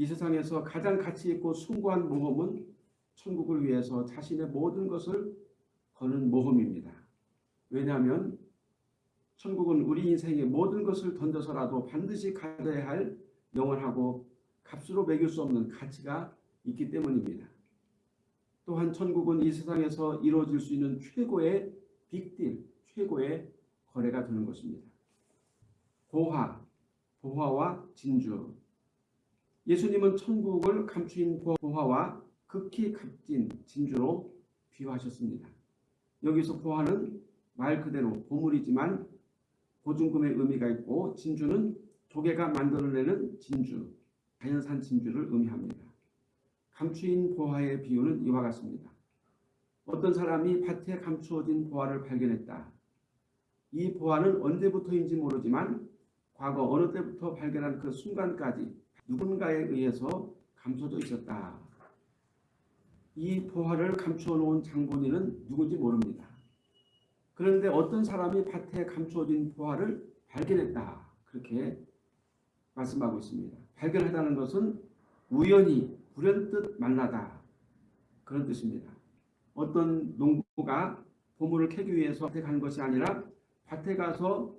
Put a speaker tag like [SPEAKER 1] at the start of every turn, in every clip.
[SPEAKER 1] 이 세상에서 가장 가치 있고 숭고한 모험은 천국을 위해서 자신의 모든 것을 거는 모험입니다. 왜냐하면 천국은 우리 인생의 모든 것을 던져서라도 반드시 가져야 할 영원하고 값으로 매길 수 없는 가치가 있기 때문입니다. 또한 천국은 이 세상에서 이루어질 수 있는 최고의 빅딜, 최고의 거래가 되는 것입니다. 보화, 보화와 진주. 예수님은 천국을 감추인 보화와 극히 값진 진주로 비유하셨습니다. 여기서 보화는 말 그대로 보물이지만 보증금의 의미가 있고 진주는 조개가 만들어내는 진주, 자연산 진주를 의미합니다. 감추인 보화의 비유는 이와 같습니다. 어떤 사람이 밭에 감추어진 보화를 발견했다. 이 보화는 언제부터인지 모르지만 과거 어느 때부터 발견한 그 순간까지 누군가에 의해서 감춰져 있었다. 이 보화를 감추어 놓은 장본인은 누군지 모릅니다. 그런데 어떤 사람이 밭에 감추어진 보화를 발견했다. 그렇게 말씀하고 있습니다. 발견하다는 것은 우연히 불현듯 만나다. 그런 뜻입니다. 어떤 농부가 보물을 캐기 위해서 밭에 간 것이 아니라 밭에 가서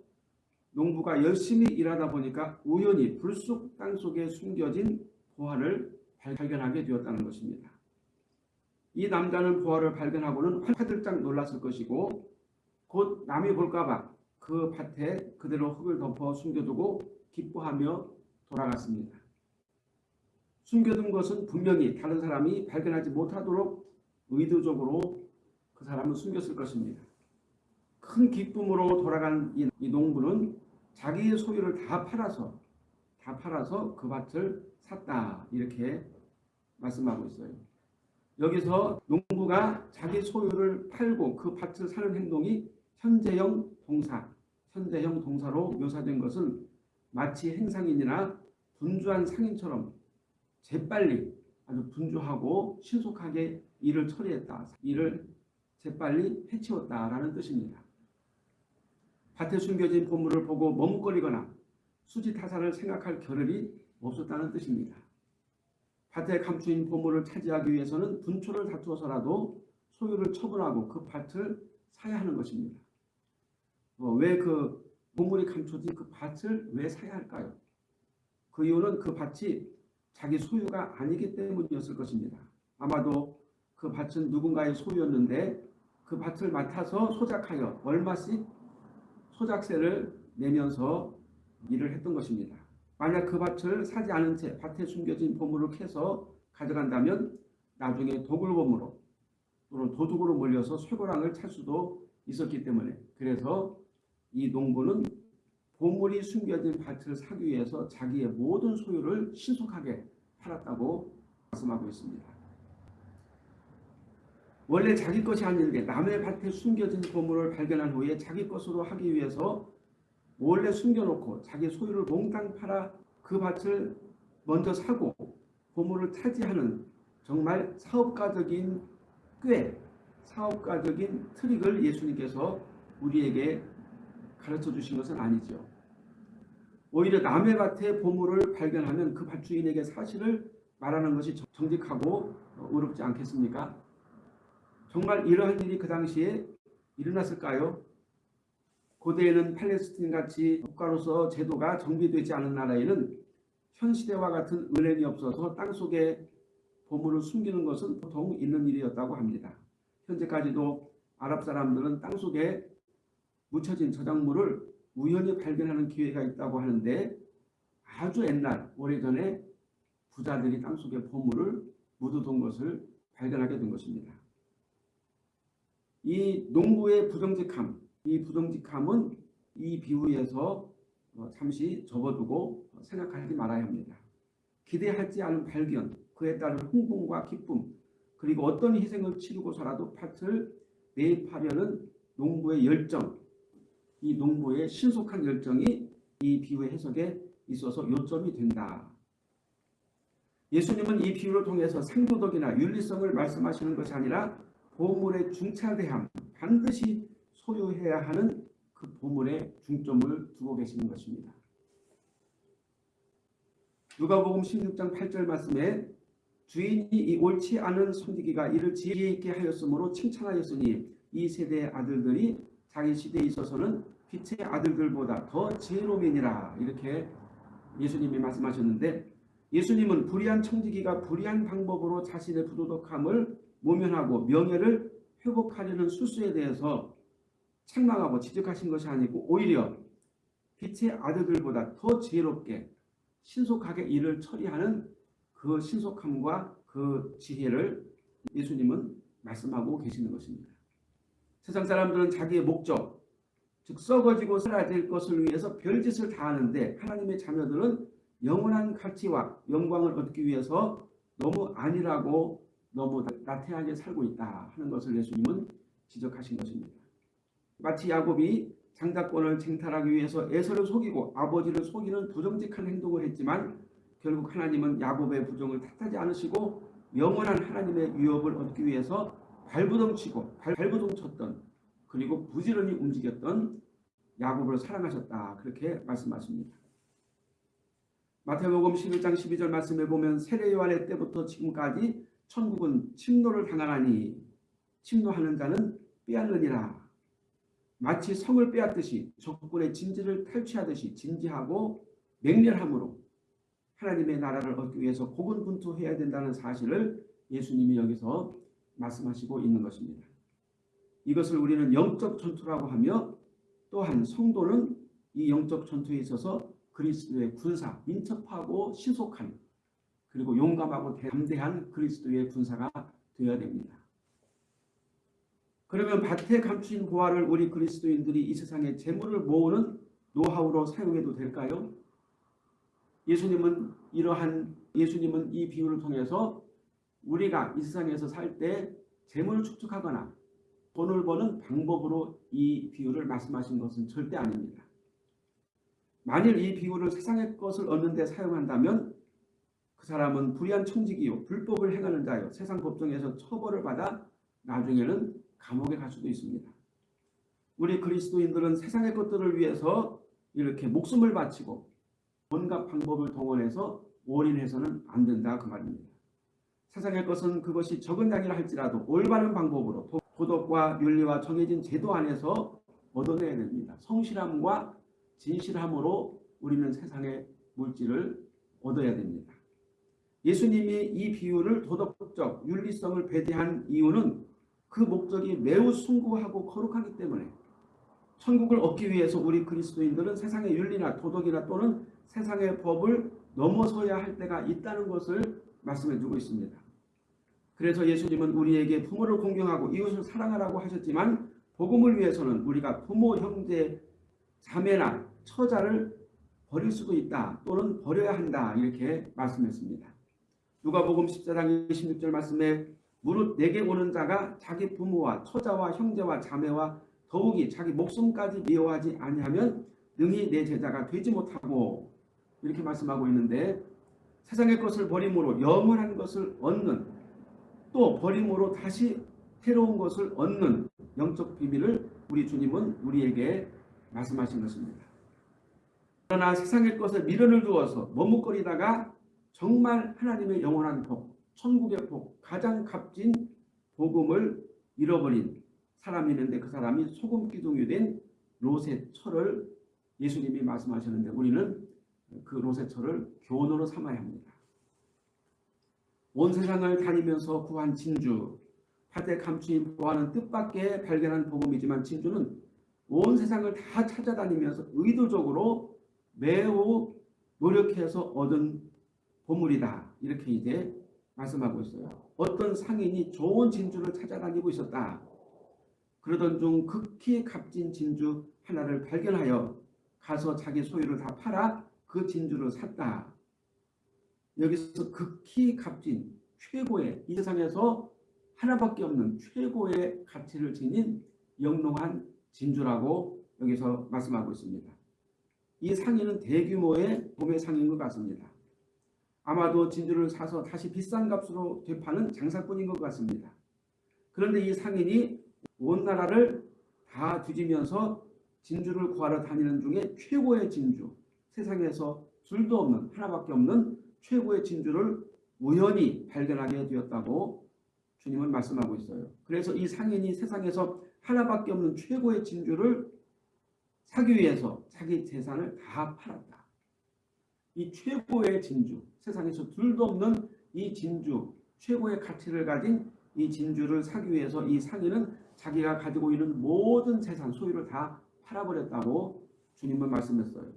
[SPEAKER 1] 농부가 열심히 일하다 보니까 우연히 불쑥 땅속에 숨겨진 보화를 발견하게 되었다는 것입니다. 이 남자는 보화를 발견하고는 화들짝 놀랐을 것이고 곧 남이 볼까봐 그 밭에 그대로 흙을 덮어 숨겨두고 기뻐하며 돌아갔습니다. 숨겨둔 것은 분명히 다른 사람이 발견하지 못하도록 의도적으로 그 사람은 숨겼을 것입니다. 큰 기쁨으로 돌아간 이 농부는 자기의 소유를 다 팔아서 다 팔아서 그 밭을 샀다 이렇게 말씀하고 있어요. 여기서 농부가 자기 소유를 팔고 그 밭을 사는 행동이 현재형 동사, 현재형 동사로 묘사된 것은 마치 행상인이나 분주한 상인처럼 재빨리 아주 분주하고 신속하게 일을 처리했다. 일을 재빨리 해치웠다라는 뜻입니다. 밭에 숨겨진 보물을 보고 머뭇거리거나 수지타산을 생각할 겨를이 없었다는 뜻입니다. 밭에 감추인 보물을 차지하기 위해서는 분초를 다투어서라도 소유를 처분하고 그 밭을 사야 하는 것입니다. 어, 왜그 보물이 감춰진 그 밭을 왜 사야 할까요? 그 이유는 그 밭이 자기 소유가 아니기 때문이었을 것입니다. 아마도 그 밭은 누군가의 소유였는데 그 밭을 맡아서 소작하여 얼마씩 소작세를 내면서 일을 했던 것입니다. 만약 그 밭을 사지 않은 채 밭에 숨겨진 보물을 캐서 가져간다면 나중에 도굴범으로 또는 도둑으로 몰려서 쇠고랑을 찰 수도 있었기 때문에 그래서 이 농부는 보물이 숨겨진 밭을 사기 위해서 자기의 모든 소유를 신속하게 팔았다고 말씀하고 있습니다. 원래 자기 것이 아닌데 남의 밭에 숨겨진 보물을 발견한 후에 자기 것으로 하기 위해서 몰래 숨겨놓고 자기 소유를 몽땅 팔아 그 밭을 먼저 사고 보물을 차지하는 정말 사업가적인 꽤 사업가적인 트릭을 예수님께서 우리에게 가르쳐 주신 것은 아니죠. 오히려 남의 밭에 보물을 발견하면 그 밭주인에게 사실을 말하는 것이 정직하고 어렵지 않겠습니까? 정말 이러한 일이 그 당시에 일어났을까요? 고대에는 팔레스틴같이 국가로서 제도가 정비되지 않은 나라에는 현 시대와 같은 은행이 없어서 땅속에 보물을 숨기는 것은 보통 있는 일이었다고 합니다. 현재까지도 아랍 사람들은 땅속에 묻혀진 저작물을 우연히 발견하는 기회가 있다고 하는데 아주 옛날 오래전에 부자들이 땅속에 보물을 묻어둔 것을 발견하게 된 것입니다. 이 농부의 부정직함, 이 부정직함은 이 비유에서 어, 잠시 접어두고 생각하지 말아야 합니다. 기대하지 않은 발견, 그에 따른 흥분과 기쁨, 그리고 어떤 희생을 치르고서라도 팥을 매입하려는 농부의 열정, 이 농부의 신속한 열정이 이 비유의 해석에 있어서 요점이 된다. 예수님은 이 비유를 통해서 상도덕이나 윤리성을 말씀하시는 것이 아니라 보물의 중차대함, 반드시 소유해야 하는 그 보물에 중점을 두고 계시는 것입니다. 누가복음 16장 8절 말씀에 주인이 이 옳지 않은 손디기가 이를 지혜 있게 하였으므로 칭찬하였으니 이 세대의 아들들이 자기 시대에 있어서는 빛의 아들들보다 더 지혜로움이니라 이렇게 예수님이 말씀하셨는데 예수님은 불의한 청지기가 불의한 방법으로 자신의 부도덕함을 모면하고 명예를 회복하려는 수수에 대해서 책망하고 지적하신 것이 아니고 오히려 빛의 아들들보다 더 지혜롭게 신속하게 일을 처리하는 그 신속함과 그 지혜를 예수님은 말씀하고 계시는 것입니다. 세상 사람들은 자기의 목적, 즉 썩어지고 살아야 될 것을 위해서 별짓을 다 하는데 하나님의 자녀들은 영원한 가치와 영광을 얻기 위해서 너무 안일하고 너무 나태하게 살고 있다 하는 것을 예수님은 지적하신 것입니다. 마치 야곱이 장자권을 쟁탈하기 위해서 에서를 속이고 아버지를 속이는 부정직한 행동을 했지만 결국 하나님은 야곱의 부정을 탓하지 않으시고 영원한 하나님의 위협을 얻기 위해서 발부둥 치고 발부둥 쳤던 그리고 부지런히 움직였던 야곱을 사랑하셨다. 그렇게 말씀하십니다. 마태복음 11장 12절 말씀에 보면 세례 요한의 때부터 지금까지 천국은 침노를 당하나니 침노하는 자는 빼앗느니라. 마치 성을 빼앗듯이 적군의 진지를 탈취하듯이 진지하고 맹렬함으로 하나님의 나라를 얻기 위해서 고군분투해야 된다는 사실을 예수님이 여기서 말씀하시고 있는 것입니다. 이것을 우리는 영적 전투라고 하며 또한 성도는 이 영적 전투에 있어서 그리스도의 군사, 민첩하고 신속한 그리고 용감하고 담대한 그리스도의 군사가 되어야 됩니다. 그러면 밭에 감추인 보화를 우리 그리스도인들이 이 세상에 재물을 모으는 노하우로 사용해도 될까요? 예수님은 이러한 예수님은 이 비유를 통해서 우리가 이 세상에서 살 때 재물을 축적하거나 돈을 버는 방법으로 이 비유를 말씀하신 것은 절대 아닙니다. 만일 이 비유를 세상의 것을 얻는 데 사용한다면 그 사람은 불의한 청지기요 불법을 행하는 자요 세상 법정에서 처벌을 받아 나중에는 감옥에 갈 수도 있습니다. 우리 그리스도인들은 세상의 것들을 위해서 이렇게 목숨을 바치고 온갖 방법을 동원해서 올인해서는 안 된다 그 말입니다. 세상의 것은 그것이 적은 양이라 할지라도 올바른 방법으로 도덕과 윤리와 정해진 제도 안에서 얻어내야 됩니다. 성실함과 진실함으로 우리는 세상의 물질을 얻어야 됩니다. 예수님이 이 비유를 도덕적 윤리성을 배제한 이유는 그 목적이 매우 숭고하고 거룩하기 때문에 천국을 얻기 위해서 우리 그리스도인들은 세상의 윤리나 도덕이나 또는 세상의 법을 넘어서야 할 때가 있다는 것을 말씀해 주고 있습니다. 그래서 예수님은 우리에게 부모를 공경하고 이웃을 사랑하라고 하셨지만 복음을 위해서는 우리가 부모, 형제, 자매나 처자를 버릴 수도 있다 또는 버려야 한다 이렇게 말씀했습니다. 누가복음 14장 26절 말씀에 무릇 내게 오는 자가 자기 부모와 처자와 형제와 자매와 더욱이 자기 목숨까지 미워하지 아니하면 능히 내 제자가 되지 못하고 이렇게 말씀하고 있는데 세상의 것을 버림으로 영원한 것을 얻는 또 버림으로 다시 새로운 것을 얻는 영적 비밀을 우리 주님은 우리에게 말씀하신 것입니다. 그러나 세상의 것에 미련을 두어서 머뭇거리다가 정말 하나님의 영원한 복, 천국의 복, 가장 값진 복음을 잃어버린 사람이 있는데 그 사람이 소금 기둥이 된 롯의 철을 예수님이 말씀하셨는데 우리는 그 롯의 철을 교훈으로 삼아야 합니다. 온 세상을 다니면서 구한 진주, 밭에 감추인 보화는 뜻밖의 발견한 복음이지만 진주는 온 세상을 다 찾아다니면서 의도적으로 매우 노력해서 얻은 보물이다. 이렇게 이제 말씀하고 있어요. 어떤 상인이 좋은 진주를 찾아다니고 있었다. 그러던 중 극히 값진 진주 하나를 발견하여 가서 자기 소유를 다 팔아 그 진주를 샀다. 여기서 극히 값진 최고의 이 세상에서 하나밖에 없는 최고의 가치를 지닌 영롱한 진주라고 여기서 말씀하고 있습니다. 이 상인은 대규모의 도매 상인 것 같습니다. 아마도 진주를 사서 다시 비싼 값으로 되파는 장사꾼인 것 같습니다. 그런데 이 상인이 온 나라를 다 뒤지면서 진주를 구하러 다니는 중에 최고의 진주, 세상에서 둘도 없는 하나밖에 없는 최고의 진주를 우연히 발견하게 되었다고 주님은 말씀하고 있어요. 그래서 이 상인이 세상에서 하나밖에 없는 최고의 진주를 사기 위해서 자기 재산을 다 팔았다. 이 최고의 진주, 세상에서 둘도 없는 이 진주, 최고의 가치를 가진 이 진주를 사기 위해서 이 상인은 자기가 가지고 있는 모든 재산, 소유를 다 팔아버렸다고 주님은 말씀했어요.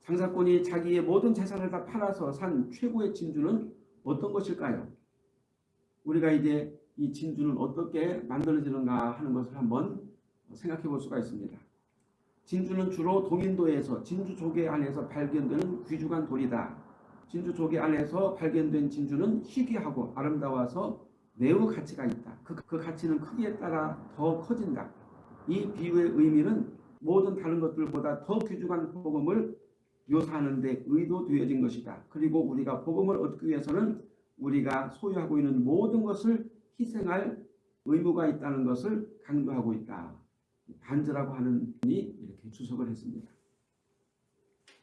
[SPEAKER 1] 장사꾼이 자기의 모든 재산을 다 팔아서 산 최고의 진주는 어떤 것일까요? 우리가 이제 이 진주는 어떻게 만들어지는가 하는 것을 한번 생각해 볼 수가 있습니다. 진주는 주로 동인도에서 진주 조개 안에서 발견되는 귀중한 돌이다. 진주 조개 안에서 발견된 진주는 희귀하고 아름다워서 매우 가치가 있다. 그, 그 가치는 크기에 따라 더 커진다. 이 비유의 의미는 모든 다른 것들보다 더 귀중한 복음을 묘사하는 데 의도되어진 것이다. 그리고 우리가 복음을 얻기 위해서는 우리가 소유하고 있는 모든 것을 희생할 의무가 있다는 것을 강조하고 있다. 반즈라고 하는 분이 이렇게 주석을 했습니다.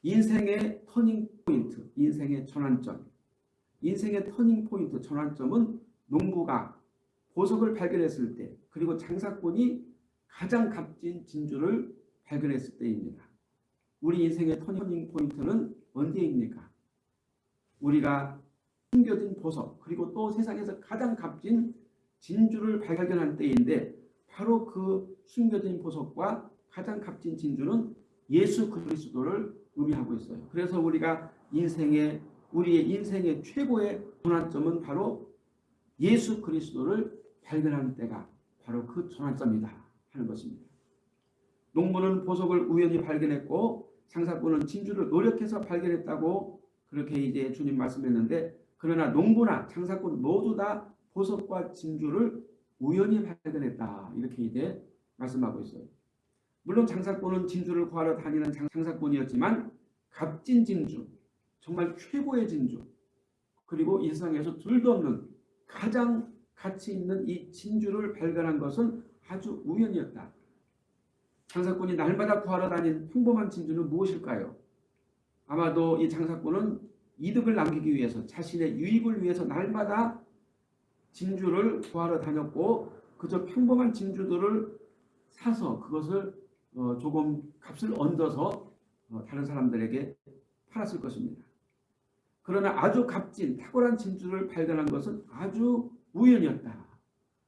[SPEAKER 1] 인생의 터닝 포인트, 인생의 전환점. 인생의 터닝 포인트, 전환점은 농부가 보석을 발견했을 때 그리고 장사꾼이 가장 값진 진주를 발견했을 때입니다. 우리 인생의 터닝 포인트는 언제입니까? 우리가 숨겨진 보석 그리고 또 세상에서 가장 값진 진주를 발견한 때인데 바로 그 숨겨진 보석과 가장 값진 진주는 예수 그리스도를 의미하고 있어요. 그래서 우리가 인생의 우리의 인생의 최고의 전환점은 바로 예수 그리스도를 발견하는 때가 바로 그 전환점이다 하는 것입니다. 농부는 보석을 우연히 발견했고 장사꾼은 진주를 노력해서 발견했다고 그렇게 이제 주님 말씀했는데 그러나 농부나 장사꾼 모두 다 보석과 진주를 우연히 발견했다. 이렇게 이제 말씀하고 있어요. 물론 장사꾼은 진주를 구하러 다니는 장사꾼이었지만 값진 진주, 정말 최고의 진주, 그리고 이 세상에서 둘도 없는 가장 가치 있는 이 진주를 발견한 것은 아주 우연이었다. 장사꾼이 날마다 구하러 다닌 평범한 진주는 무엇일까요? 아마도 이 장사꾼은 이득을 남기기 위해서 자신의 유익을 위해서 날마다 진주를 구하러 다녔고 그저 평범한 진주들을 사서 그것을 어 조금 값을 얹어서 어 다른 사람들에게 팔았을 것입니다. 그러나 아주 값진 탁월한 진주를 발견한 것은 아주 우연이었다.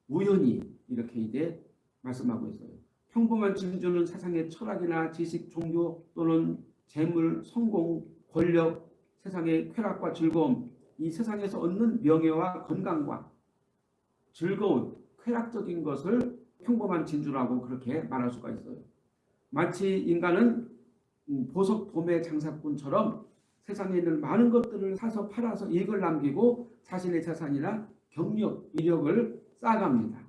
[SPEAKER 1] 우연히 이렇게 이제 말씀하고 있어요. 평범한 진주는 세상의 철학이나 지식, 종교 또는 재물, 성공, 권력, 세상의 쾌락과 즐거움, 이 세상에서 얻는 명예와 건강과 즐거운 쾌락적인 것을 평범한 진주라고 그렇게 말할 수가 있어요. 마치 인간은 보석 도매 장사꾼처럼 세상에 있는 많은 것들을 사서 팔아서 이익을 남기고 자신의 재산이나 경력, 이력을 쌓아갑니다.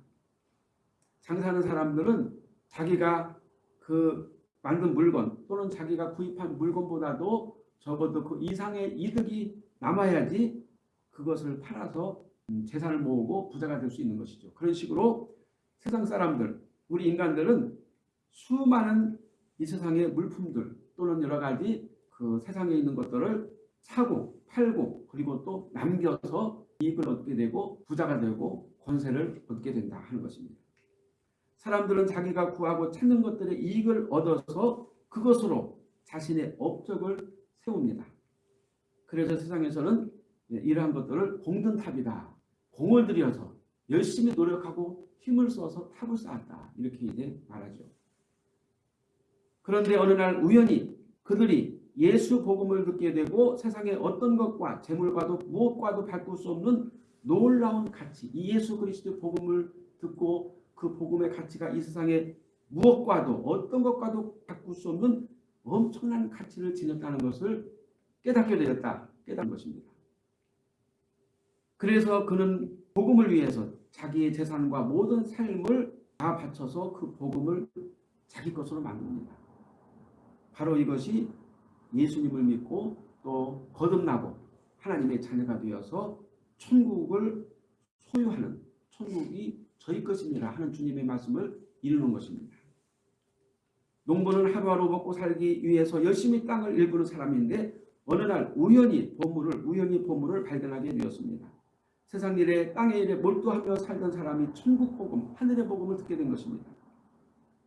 [SPEAKER 1] 장사하는 사람들은 자기가 그 만든 물건 또는 자기가 구입한 물건보다도 적어도 그 이상의 이득이 남아야지 그것을 팔아서 음, 재산을 모으고 부자가 될 수 있는 것이죠. 그런 식으로 세상 사람들, 우리 인간들은 수많은 이 세상의 물품들 또는 여러 가지 그 세상에 있는 것들을 사고 팔고 그리고 또 남겨서 이익을 얻게 되고 부자가 되고 권세를 얻게 된다 하는 것입니다. 사람들은 자기가 구하고 찾는 것들의 이익을 얻어서 그것으로 자신의 업적을 세웁니다. 그래서 세상에서는 이러한 것들을 공든탑이다. 공을 들여서 열심히 노력하고 힘을 써서 탑을 쌓았다. 이렇게 이제 말하죠. 그런데 어느 날 우연히 그들이 예수 복음을 듣게 되고 세상의 어떤 것과 재물과도 무엇과도 바꿀 수 없는 놀라운 가치, 이 예수 그리스도 복음을 듣고 그 복음의 가치가 이 세상에 무엇과도 어떤 것과도 바꿀 수 없는 엄청난 가치를 지녔다는 것을 깨닫게 되었다. 깨닫는 것입니다. 그래서 그는 복음을 위해서 자기의 재산과 모든 삶을 다 바쳐서 그 복음을 자기 것으로 만듭니다. 바로 이것이 예수님을 믿고 또 거듭나고 하나님의 자녀가 되어서 천국을 소유하는 천국이 저희 것입니다 하는 주님의 말씀을 이루는 것입니다. 농부는 하루하루 먹고 살기 위해서 열심히 땅을 일구는 사람인데 어느 날 우연히 보물을 우연히 보물을 발견하게 되었습니다. 세상 일에 땅의 일에 몰두하며 살던 사람이 천국 복음, 하늘의 복음을 듣게 된 것입니다.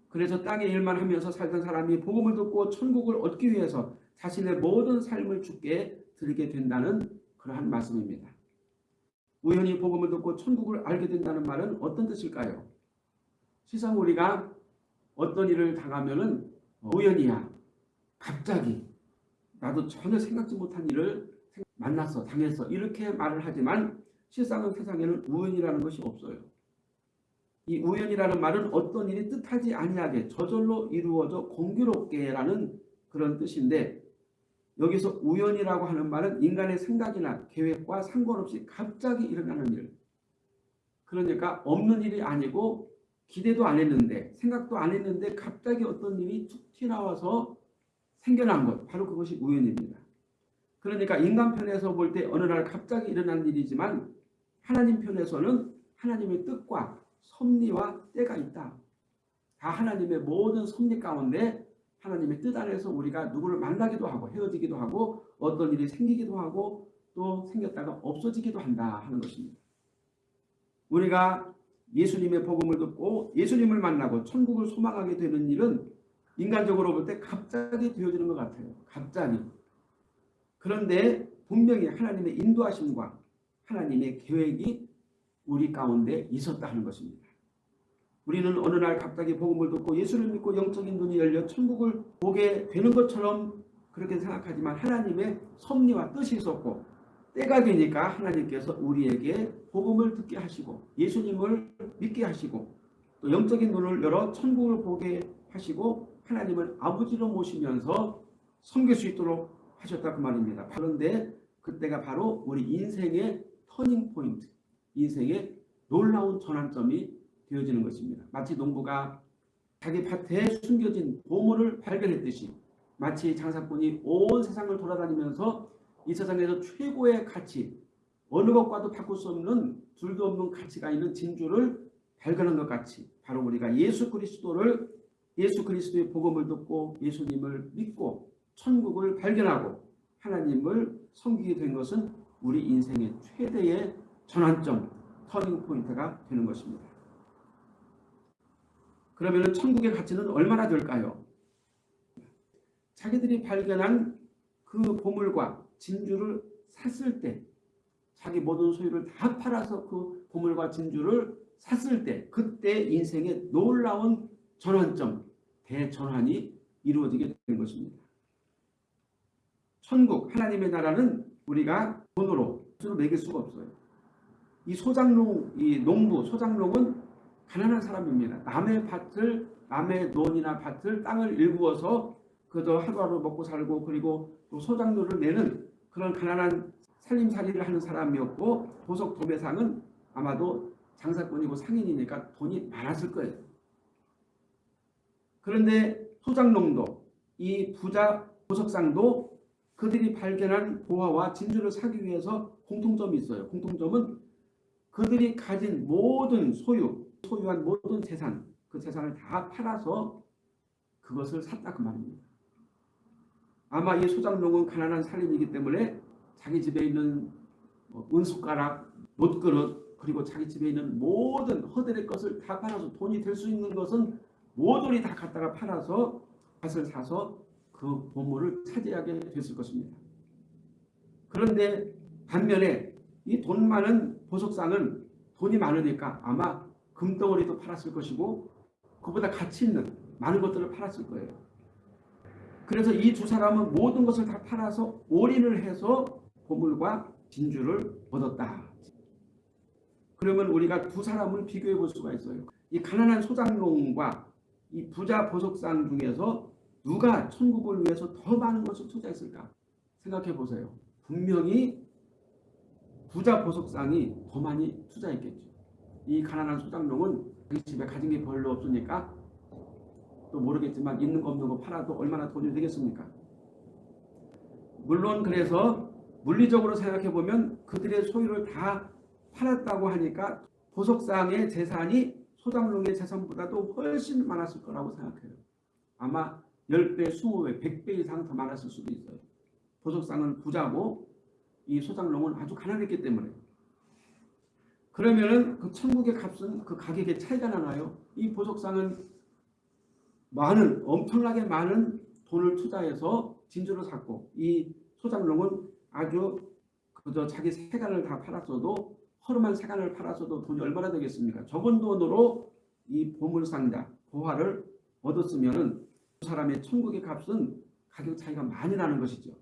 [SPEAKER 1] 그래서 땅의 일만 하면서 살던 사람이 복음을 듣고 천국을 얻기 위해서 자신의 모든 삶을 주께 드리게 된다는 그러한 말씀입니다. 우연히 복음을 듣고 천국을 알게 된다는 말은 어떤 뜻일까요? 시상 우리가 어떤 일을 당하면은 우연이야. 갑자기 나도 전혀 생각지 못한 일을 만났어, 당했어 이렇게 말을 하지만 실상은 세상에는 우연이라는 것이 없어요. 이 우연이라는 말은 어떤 일이 뜻하지 아니하게 저절로 이루어져 공교롭게라는 그런 뜻인데 여기서 우연이라고 하는 말은 인간의 생각이나 계획과 상관없이 갑자기 일어나는 일. 그러니까 없는 일이 아니고 기대도 안 했는데 생각도 안 했는데 갑자기 어떤 일이 툭 튀어나와서 생겨난 것. 바로 그것이 우연입니다. 그러니까 인간 편에서 볼 때 어느 날 갑자기 일어난 일이지만 하나님 편에서는 하나님의 뜻과 섭리와 때가 있다. 다 하나님의 모든 섭리 가운데 하나님의 뜻 안에서 우리가 누구를 만나기도 하고 헤어지기도 하고 어떤 일이 생기기도 하고 또 생겼다가 없어지기도 한다 하는 것입니다. 우리가 예수님의 복음을 듣고 예수님을 만나고 천국을 소망하게 되는 일은 인간적으로 볼 때 갑자기 되어지는 것 같아요. 갑자기. 그런데 분명히 하나님의 인도하심과 하나님의 계획이 우리 가운데 있었다 하는 것입니다. 우리는 어느 날 갑자기 복음을 듣고 예수를 믿고 영적인 눈이 열려 천국을 보게 되는 것처럼 그렇게 생각하지만 하나님의 섭리와 뜻이 있었고 때가 되니까 하나님께서 우리에게 복음을 듣게 하시고 예수님을 믿게 하시고 또 영적인 눈을 열어 천국을 보게 하시고 하나님을 아버지로 모시면서 섬길 수 있도록 하셨다 그 말입니다. 그런데 그때가 바로 우리 인생의 터닝 포인트, 인생의 놀라운 전환점이 되어지는 것입니다. 마치 농부가 자기 밭에 숨겨진 보물을 발견했듯이 마치 장사꾼이 온 세상을 돌아다니면서 이 세상에서 최고의 가치, 어느 것과도 바꿀 수 없는 둘도 없는 가치가 있는 진주를 발견한 것 같이 바로 우리가 예수 그리스도를 예수 그리스도의 복음을 듣고 예수님을 믿고 천국을 발견하고 하나님을 섬기게 된 것은 우리 인생의 최대의 전환점, 터닝 포인트가 되는 것입니다. 그러면 천국의 가치는 얼마나 될까요? 자기들이 발견한 그 보물과 진주를 샀을 때 자기 모든 소유를 다 팔아서 그 보물과 진주를 샀을 때 그때 인생의 놀라운 전환점, 대전환이 이루어지게 되는 것입니다. 천국, 하나님의 나라는 우리가 돈으로 수로 매길 수가 없어요. 이 소장농, 이 농부, 소장농은 가난한 사람입니다. 남의 밭을, 남의 논이나 밭을, 땅을 일구어서 그저 하루하루 먹고 살고 그리고 또 소장료를 내는 그런 가난한 살림살이를 하는 사람이었고 보석 도매상은 아마도 장사꾼이고 상인이니까 돈이 많았을 거예요. 그런데 소장농도 이 부자 보석상도 그들이 발견한 보화와 진주를 사기 위해서 공통점이 있어요. 공통점은 그들이 가진 모든 소유, 소유한 모든 재산, 그 재산을 다 팔아서 그것을 샀다 그 말입니다. 아마 이 소장농은 가난한 살인이기 때문에 자기 집에 있는 뭐 은숟가락, 못그릇 그리고 자기 집에 있는 모든 허들의 것을 다 팔아서 돈이 될 수 있는 것은 모조리 다 갖다가 팔아서 밭을 사서 그 보물을 차지하게 됐을 것입니다. 그런데 반면에 이 돈 많은 보석상은 돈이 많으니까 아마 금덩어리도 팔았을 것이고 그보다 가치 있는 많은 것들을 팔았을 거예요. 그래서 이 두 사람은 모든 것을 다 팔아서 올인을 해서 보물과 진주를 얻었다. 그러면 우리가 두 사람을 비교해 볼 수가 있어요. 이 가난한 소장농과 이 부자 보석상 중에서 누가 천국을 위해서 더 많은 것을 투자했을까? 생각해 보세요. 분명히 부자 보석상이 더 많이 투자했겠죠. 이 가난한 소장농은 자기 집에 가진 게 별로 없으니까 또 모르겠지만 있는 거 없는 거 팔아도 얼마나 돈이 되겠습니까? 물론 그래서 물리적으로 생각해 보면 그들의 소유를 다 팔았다고 하니까 보석상의 재산이 소장농의 재산보다도 훨씬 많았을 거라고 생각해요. 아마 10배, 20배, 100배 이상 더 많았을 수도 있어요. 보석상은 부자고 이 소장농은 아주 가난했기 때문에 그러면은 그 천국의 값은 그 가격의 차이가 나나요? 이 보석상은 많은 엄청나게 많은 돈을 투자해서 진주를 샀고 이 소장농은 아주 그저 자기 세간을 다 팔았어도 허름한 세간을 팔았어도 돈이 얼마나 되겠습니까? 적은 돈으로 이 보물상자 보화를 얻었으면은 그 사람의 천국의 값은 가격 차이가 많이 나는 것이죠.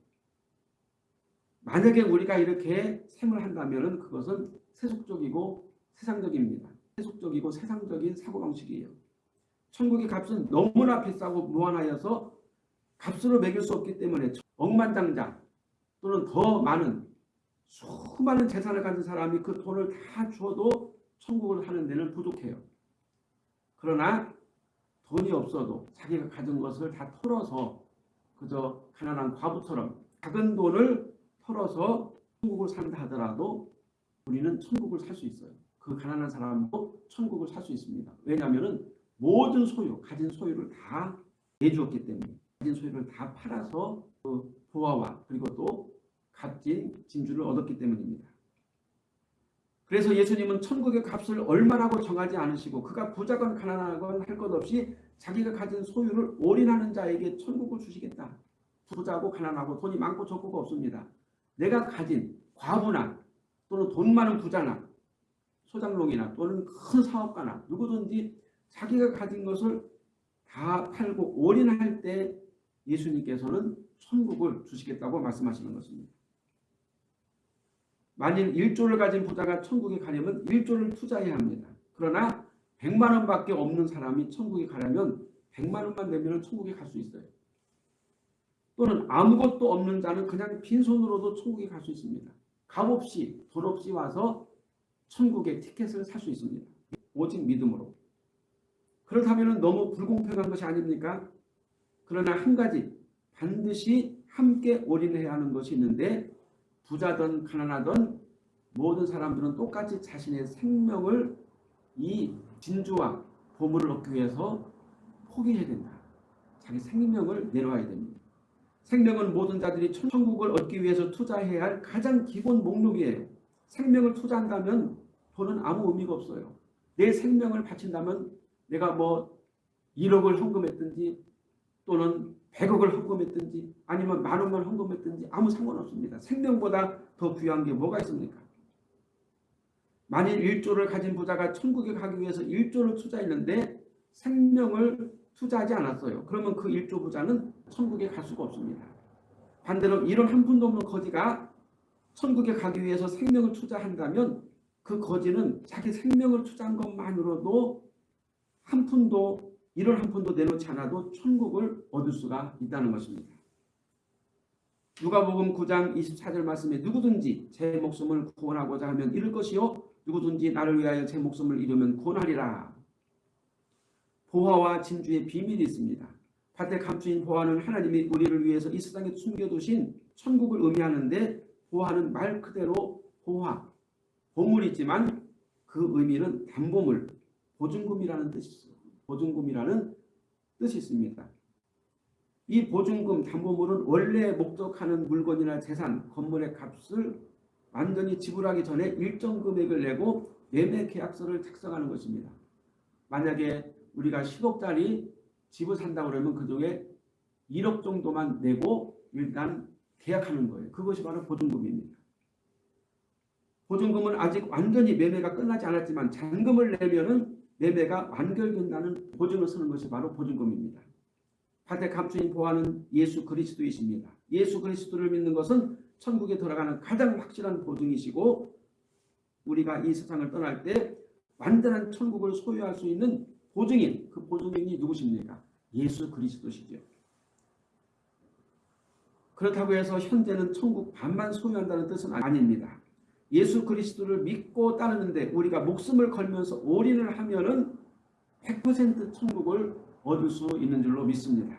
[SPEAKER 1] 만약에 우리가 이렇게 생을 한다면 그것은 세속적이고 세상적입니다. 세속적이고 세상적인 사고방식이에요. 천국의 값은 너무나 비싸고 무한하여서 값으로 매길 수 없기 때문에 억만장자 또는 더 많은 수많은 재산을 가진 사람이 그 돈을 다 주어도 천국을 하는 데는 부족해요. 그러나 돈이 없어도 자기가 가진 것을 다 털어서 그저 가난한 과부처럼 작은 돈을 털어서 천국을 산다 하더라도 우리는 천국을 살 수 있어요. 그 가난한 사람도 천국을 살 수 있습니다. 왜냐하면 모든 소유, 가진 소유를 다 내주었기 때문에 가진 소유를 다 팔아서 그 보화와 그리고 또 값진 진주를 얻었기 때문입니다. 그래서 예수님은 천국의 값을 얼마라고 정하지 않으시고 그가 부자건 가난하건 할 것 없이 자기가 가진 소유를 올인하는 자에게 천국을 주시겠다. 부자고 가난하고 돈이 많고 적고가 없습니다. 내가 가진 과부나 또는 돈 많은 부자나 소장농이나 또는 큰 사업가나 누구든지 자기가 가진 것을 다 팔고 올인할 때 예수님께서는 천국을 주시겠다고 말씀하시는 것입니다. 만일 1조를 가진 부자가 천국에 가려면 1조를 투자해야 합니다. 그러나 100만 원밖에 없는 사람이 천국에 가려면 100만 원만 내면 천국에 갈 수 있어요. 또는 아무것도 없는 자는 그냥 빈손으로도 천국에 갈 수 있습니다. 값 없이 돈 없이 와서 천국의 티켓을 살 수 있습니다. 오직 믿음으로. 그렇다면 너무 불공평한 것이 아닙니까? 그러나 한 가지 반드시 함께 올인해야 하는 것이 있는데 부자든 가난하든 모든 사람들은 똑같이 자신의 생명을 이 진주와 보물을 얻기 위해서 포기해야 된다. 자기 생명을 내놓아야 됩니다. 생명은 모든 자들이 천국을 얻기 위해서 투자해야 할 가장 기본 목록이에요. 생명을 투자한다면 돈은 아무 의미가 없어요. 내 생명을 바친다면 내가 뭐 1억을 헌금했든지 또는 100억을 헌금했든지 아니면 만 원만 헌금했든지 아무 상관없습니다. 생명보다 더 귀한 게 뭐가 있습니까? 만일 1조를 가진 부자가 천국에 가기 위해서 1조를 투자했는데 생명을 투자하지 않았어요. 그러면 그 1조 부자는 천국에 갈 수가 없습니다. 반대로 이런 한 푼도 없는 거지가 천국에 가기 위해서 생명을 투자한다면 그 거지는 자기 생명을 투자한 것만으로도 한 푼도 이런 한 푼도 내놓지 않아도 천국을 얻을 수가 있다는 것입니다. 누가복음 9장 24절 말씀에 누구든지 제 목숨을 구원하고자 하면 잃을 것이요 누구든지 나를 위하여 제 목숨을 잃으면 구원하리라. 보화와 진주의 비밀이 있습니다. 밭에 감추인 보화는 하나님이 우리를 위해서 이 세상에 숨겨두신 천국을 의미하는데 보화는 말 그대로 보화, 보물이지만 그 의미는 담보물, 보증금이라는 뜻이 있어요. 보증금이라는 뜻이 있습니다. 이 보증금, 담보물은 원래 목적하는 물건이나 재산, 건물의 값을 완전히 지불하기 전에 일정 금액을 내고 매매 계약서를 작성하는 것입니다. 만약에 우리가 10억짜리 집을 산다고 그러면 그 중에 1억 정도만 내고 일단 계약하는 거예요. 그것이 바로 보증금입니다. 보증금은 아직 완전히 매매가 끝나지 않았지만 잔금을 내면 은 매매가 완결된다는 보증을 쓰는 것이 바로 보증금입니다. 밭에 감추인 보화는 예수 그리스도이십니다. 예수 그리스도를 믿는 것은 천국에 들어가는 가장 확실한 보증이시고 우리가 이 세상을 떠날 때 완전한 천국을 소유할 수 있는 보증인, 그 보증인이 누구십니까? 예수 그리스도시죠. 그렇다고 해서 현재는 천국 반만 소유한다는 뜻은 아닙니다. 예수 그리스도를 믿고 따르는데 우리가 목숨을 걸면서 올인을 하면 은 100% 천국을 얻을 수 있는 줄로 믿습니다.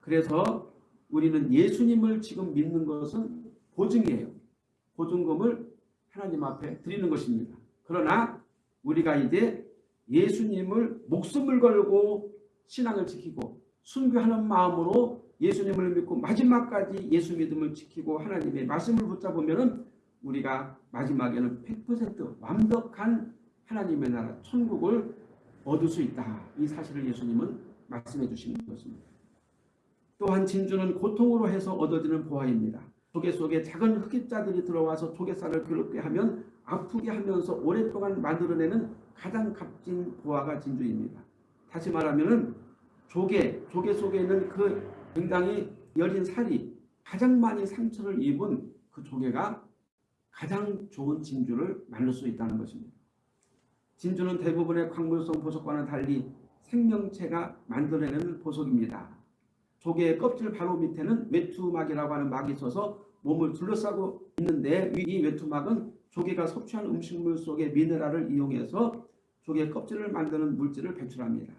[SPEAKER 1] 그래서 우리는 예수님을 지금 믿는 것은 보증이에요. 보증금을 하나님 앞에 드리는 것입니다. 그러나 우리가 이제 예수님을 목숨을 걸고 신앙을 지키고 순교하는 마음으로 예수님을 믿고 마지막까지 예수 믿음을 지키고 하나님의 말씀을 붙잡으면 우리가 마지막에는 100% 완벽한 하나님의 나라 천국을 얻을 수 있다. 이 사실을 예수님은 말씀해 주시는 것입니다. 또한 진주는 고통으로 해서 얻어지는 보화입니다. 조개 속에 작은 흑입자들이 들어와서 조개살을 괴롭게 하면 아프게 하면서 오랫동안 만들어내는 가장 값진 보화가 진주입니다. 다시 말하면 조개, 조개 속에 있는 그 굉장히 여린 살이 가장 많이 상처를 입은 그 조개가 가장 좋은 진주를 만들 수 있다는 것입니다. 진주는 대부분의 광물성 보석과는 달리 생명체가 만들어내는 보석입니다. 조개의 껍질 바로 밑에는 외투막이라고 하는 막이 있어서 몸을 둘러싸고 있는데 이 외투막은 조개가 섭취한 음식물 속의 미네랄을 이용해서 조개 껍질을 만드는 물질을 배출합니다.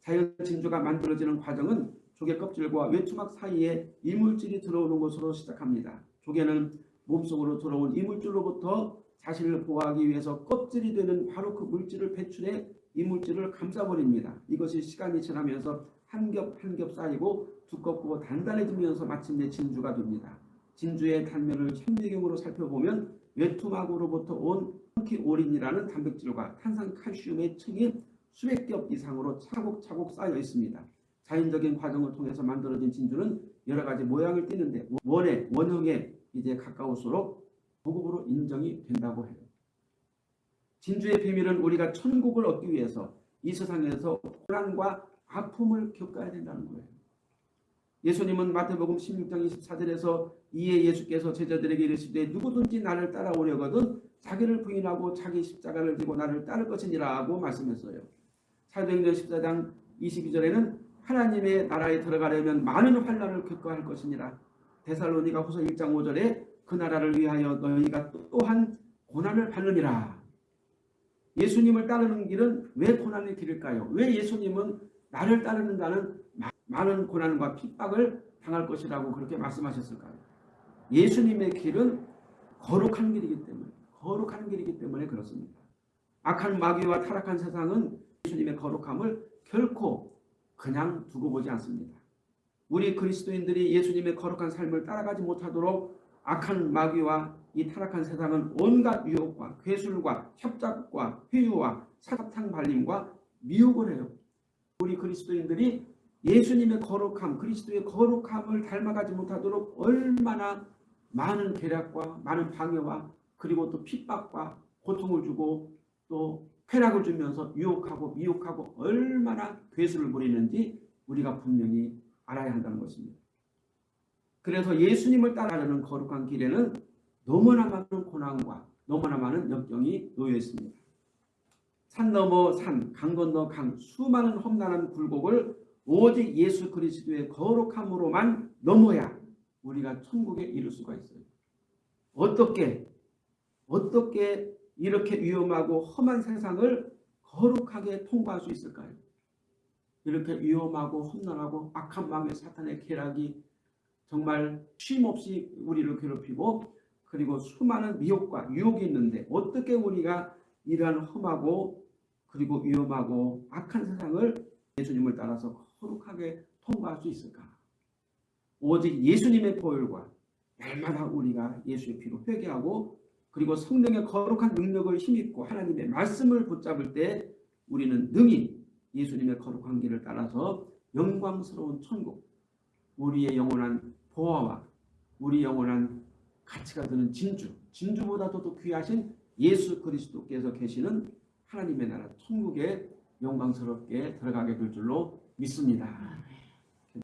[SPEAKER 1] 자연 진주가 만들어지는 과정은 조개 껍질과 외투막 사이에 이물질이 들어오는 것으로 시작합니다. 조개는 몸속으로 들어온 이물질로부터 자신을 보호하기 위해서 껍질이 되는 바로 그 물질을 배출해 이물질을 감싸버립니다. 이것이 시간이 지나면서 한 겹 한 겹 쌓이고 두껍고 단단해지면서 마침내 진주가 됩니다. 진주의 단면을 현미경으로 살펴보면 외투막으로부터 온 펑키오린이라는 단백질과 탄산칼슘의 층이 수백 겹 이상으로 차곡차곡 쌓여 있습니다. 자연적인 과정을 통해서 만들어진 진주는 여러 가지 모양을 띠는데 원의 원형에 이제 가까울수록 고급으로 인정이 된다고 해요. 진주의 비밀은 우리가 천국을 얻기 위해서 이 세상에서 고난과 아픔을 겪어야 된다는 거예요. 예수님은 마태복음 16장 24절에서 이에 예수께서 제자들에게 이르시되 누구든지 나를 따라오려거든 자기를 부인하고 자기 십자가를 지고 나를 따를 것이니라 고 말씀했어요. 사도행전 14장 22절에는 하나님의 나라에 들어가려면 많은 환란을 겪어야 할 것이니라. 데살로니가 후서 1장 5절에 그 나라를 위하여 너희가 또한 고난을 받느니라. 예수님을 따르는 길은 왜 고난의 길일까요? 왜 예수님은 나를 따르는 자는 많은 고난과 핍박을 당할 것이라고 그렇게 말씀하셨을까요? 예수님의 길은 거룩한 길이기 때문에 거룩한 길이기 때문에 그렇습니다. 악한 마귀와 타락한 세상은 예수님의 거룩함을 결코 그냥 두고 보지 않습니다. 우리 그리스도인들이 예수님의 거룩한 삶을 따라가지 못하도록 악한 마귀와 이 타락한 세상은 온갖 유혹과 괴술과 협작과 회유와 사탕 발림과 미혹을 해요. 우리 그리스도인들이 예수님의 거룩함, 그리스도의 거룩함을 닮아가지 못하도록 얼마나 많은 계략과 많은 방해와 그리고 또 핍박과 고통을 주고 또 쾌락을 주면서 유혹하고 미혹하고 얼마나 괴수를 부리는지 우리가 분명히 알아야 한다는 것입니다. 그래서 예수님을 따라가는 거룩한 길에는 너무나 많은 고난과 너무나 많은 역경이 놓여 있습니다. 산 넘어 산, 강 건너 강, 수많은 험난한 굴곡을 오직 예수 그리스도의 거룩함으로만 넘어야 우리가 천국에 이를 수가 있어요. 어떻게 어떻게 이렇게 위험하고 험한 세상을 거룩하게 통과할 수 있을까요? 이렇게 위험하고 험난하고 악한 마음의 사탄의 계략이 정말 쉼없이 우리를 괴롭히고 그리고 수많은 미혹과 유혹이 있는데 어떻게 우리가 이러한 험하고 그리고 위험하고 악한 세상을 예수님을 따라서 거룩하게 통과할 수 있을까? 오직 예수님의 보혈과 날마다 우리가 예수의 피로 회개하고 그리고 성령의 거룩한 능력을 힘입고 하나님의 말씀을 붙잡을 때 우리는 능히 예수님의 거룩한 길을 따라서 영광스러운 천국, 우리의 영원한 보화와 우리 영원한 가치가 드는 진주, 진주보다도 더 귀하신 예수 그리스도께서 계시는 하나님의 나라 천국에 영광스럽게 들어가게 될 줄로 믿습니다.